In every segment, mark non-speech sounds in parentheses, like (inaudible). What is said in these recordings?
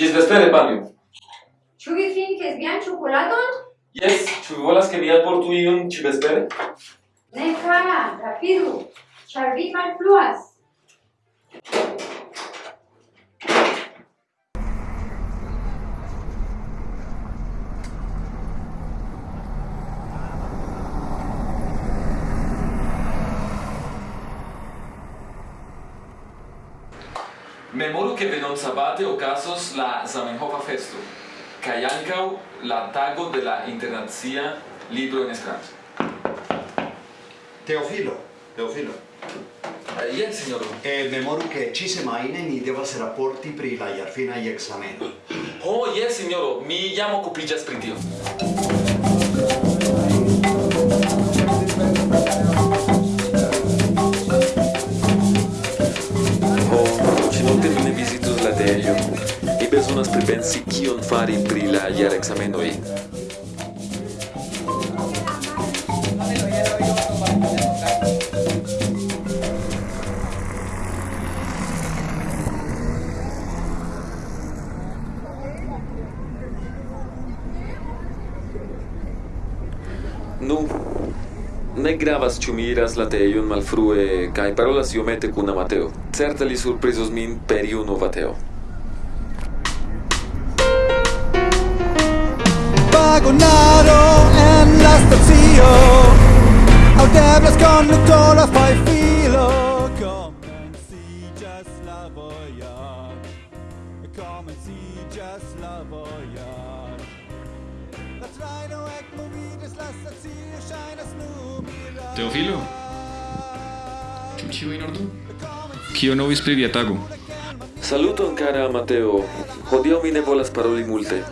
Gis vespere, panjo. Ĉu vi trinkis vian ĉokoladon? Jes, ĉu vi volas, ke mi alportu iun ĉi vespere? Ne, kara, rapidu, ĉar vi malfluas. Memoru che venon sabate ocasos la Zamenhofa festo, kai ancau la tago de la internazia libro en Esperanto. Teofilo, Teofilo. Uh, yes, signoro. E memoru che ci semaine ni devas rapporti pri la jarfinai exameno. Oh, yes, signoro, mi llamo okupiĝas pri tio. bezonas pripensi kion fari pri la jara ekzamenoj. Nu, ne gravas ĉu mi iras la tejon malfrue kaj parolas iomete kun Amateo. Certe li surprizos min per iu nova teo. vagonaro en la stacio Aŭdeblas konduto la fajfilo Komenciĝas la vojaĝ Komenciĝas la vojaĝ La traino ec ekmoviĝas, la stacio Shainas numira Teofilo? Ĉu ĉio in ordo? Kio novis pri via tago? Saluton, cara Mateo. Hodiaŭ mi ne volas paroli multe.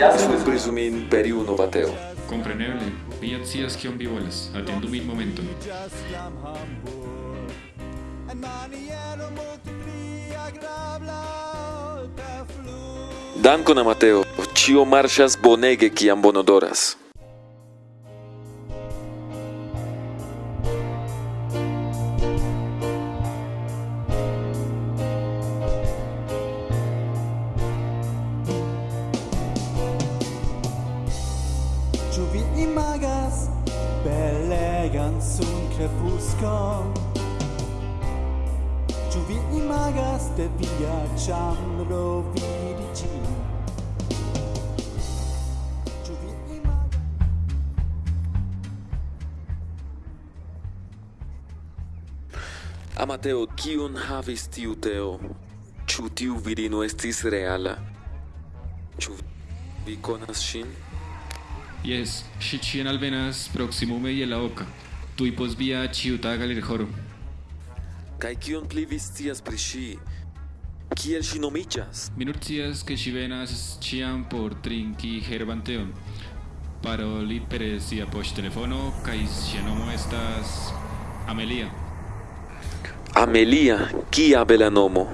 Sunt presumin imperiu novateo. Compreneble. Viat sias kion vi volas. Atendu min momenton. Dankon Amateo, ĉio marŝas bonege kiam bonodoras. crepuscol Ciù vi imagas de via vi vidici Amateo, kiun havis tiu teo? Ĉu tiu virino estis reala? Ĉu vi konas ŝin? Jes, ŝi ĉien alvenas proksimume je la oka. Туй позвія чиута галерхоро. Кай кион пли вистіас приші. Kiel shinomichas. Minurcias que chivenas chian por trinki gerbanteon. Paroli perecia post telefono, kai xenomo estas Amelia. Amelia, kia bela nomo.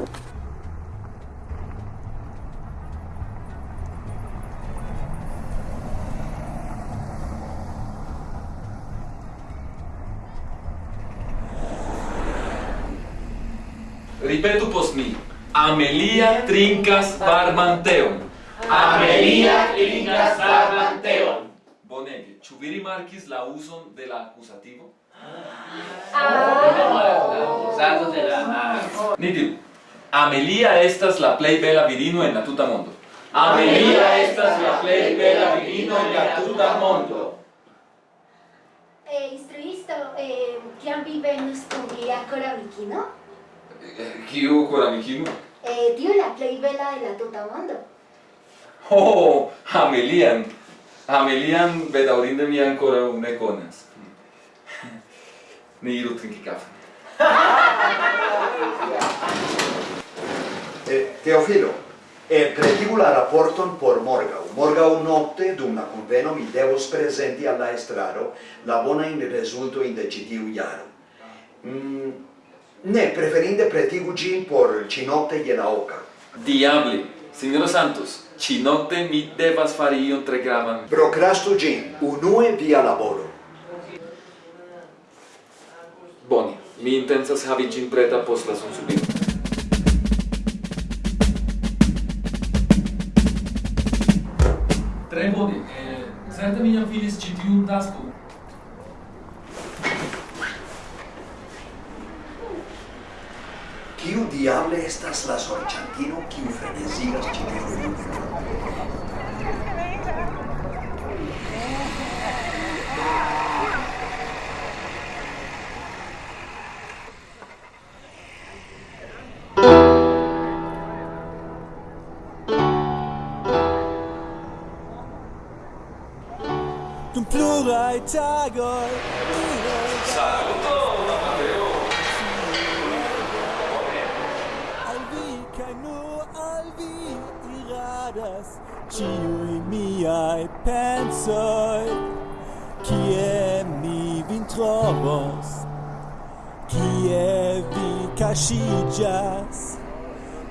Amelia trincas varman teon. Amelia trincas varman teon. Bonege, ĉu vi rimarkis la uzon de la akuzativo? Ah. Ni diru, Amelia estas la plej bela virino en la tuta mondo. Amelia estas la plej bela virino en la tuta mondo. Eh, instruisto, eh, kiam vi venus kun via koramikino? Eh, kiu koramikino? eh, tiu la plej bela de la tuta mondo. Oh, Amelian. Amelian bedaŭrinde mi ankoraŭ ne konas. Ni iru trinki kafon. (laughs) eh, Teofilo, eh, pretigu la raporton por morgau. Morgau notte, dum la conveno, mi devos presenti alla estraro la bonain resultoin de citiu iaro. Mm, Ne, preferinde pretigu gin por cinocte je naoca. Diabli, signoro Santos, cinocte mi devas fari ion tre gravan. Procrastu gin, unue via laboro. Boni, mi intensas havi gin preta post la sunsubiro. Tre bone, eh, certe mi jam finis ĉi tiun taskon. estas la sorĉantino kiu frenezigas ĉi tiun Pluraj tagoj, pluraj tagoj. ciui miai pensoi Kie mi vin trovos Kie vi cascigas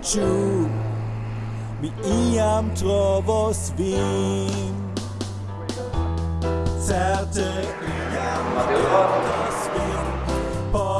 Ciu mi iam trovos vin. Certe iam acordas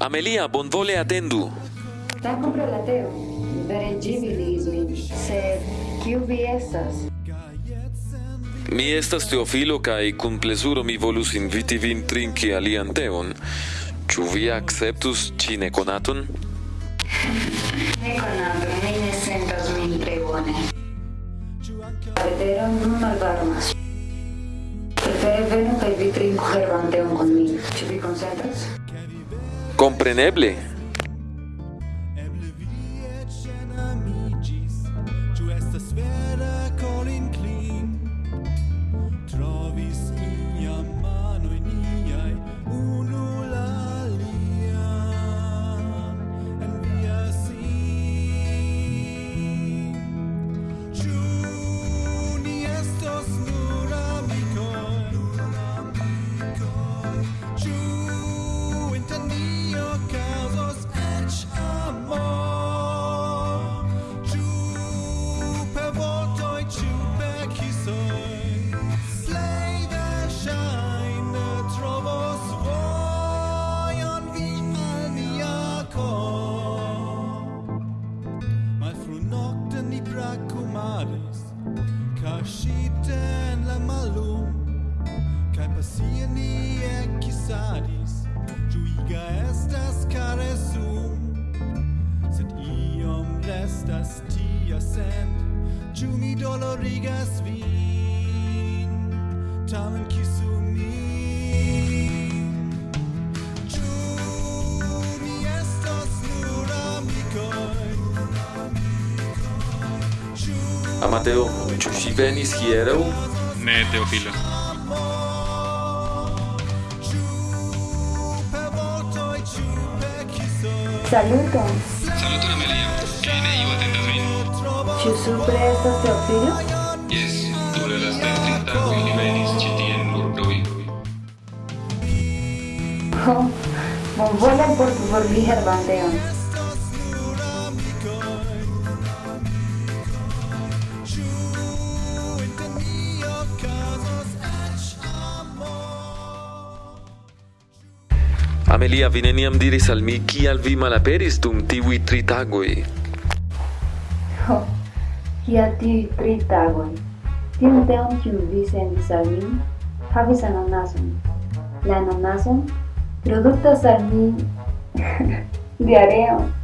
Amelia bonvole atendu. Ta comprendateo, min, sed kiu vi estas? Mi estas Teofilo kaj kun plezuro mi volus inviti vin trinki alian teon. Ĉu vi akceptus ĉi nekonaton? Nekonato, mi ne sentas min tre bone. Vetero nun malvarmas. Prefere venu kaj vi trinku herban teon kun mi. Ĉu vi konsentas? comprensible. estas tia sen Ĉu mi dolorigas vin Tamen kisu min Ĉu mi estas nur amikoj Amateo, ĉu ŝi venis hieraŭ? Ne, Teofilo. Saluton. Saluton, Amelia. Jane, iu atentas vin. Ĉu supre estas tia filo? Jes, dum la lastaj tri tagoj li venis ĉi tien nur plui. Ho, oh, bonvolan por formi herbandeon. Amelia vi neniam diris al mi kial vi malaperis dum tiuj tri tagoj. Y a ti Tritagon. Tim deum kiu visendis al mi havis ananason. La ananason produktas al (laughs) mi diareon.